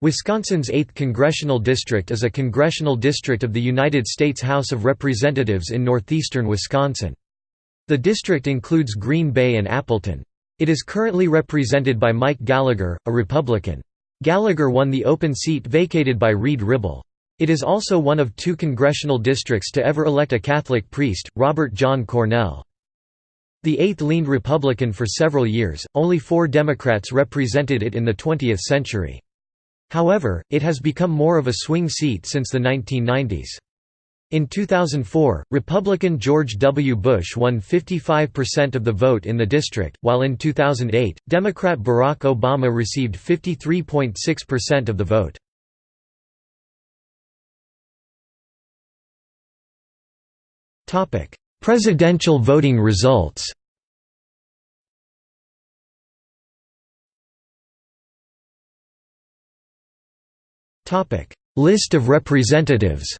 Wisconsin's 8th Congressional District is a congressional district of the United States House of Representatives in northeastern Wisconsin. The district includes Green Bay and Appleton. It is currently represented by Mike Gallagher, a Republican. Gallagher won the open seat vacated by Reid Ribble. It is also one of two congressional districts to ever elect a Catholic priest, Robert John Cornell. The 8th leaned Republican for several years, only four Democrats represented it in the 20th century. However, it has become more of a swing seat since the 1990s. In 2004, Republican George W. Bush won 55% of the vote in the district, while in 2008, Democrat Barack Obama received 53.6% of the vote. Presidential voting results List of representatives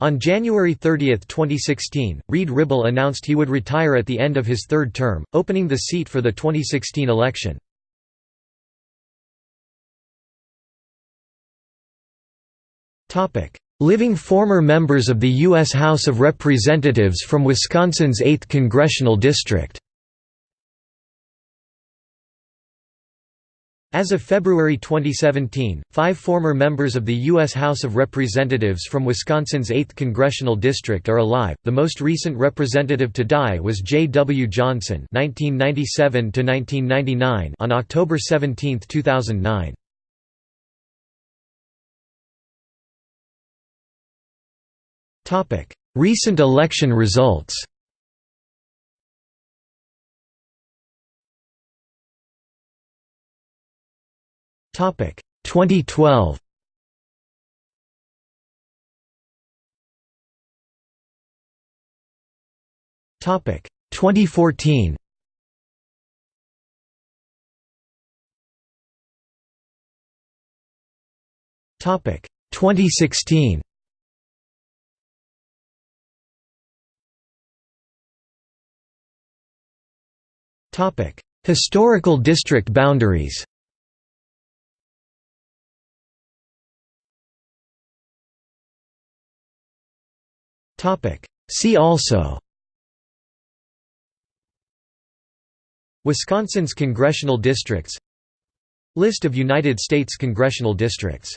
On January 30, 2016, Reid Ribble announced he would retire at the end of his third term, opening the seat for the 2016 election. Living former members of the U.S. House of Representatives from Wisconsin's 8th Congressional District As of February 2017, five former members of the U.S. House of Representatives from Wisconsin's 8th Congressional District are alive. The most recent representative to die was Jay W. Johnson (1997–1999) on October 17, 2009. Topic: Recent election results. Topic 2012. Topic 2014. Topic 2016. Topic Historical district boundaries See also. Wisconsin's congressional districts. List of United States congressional districts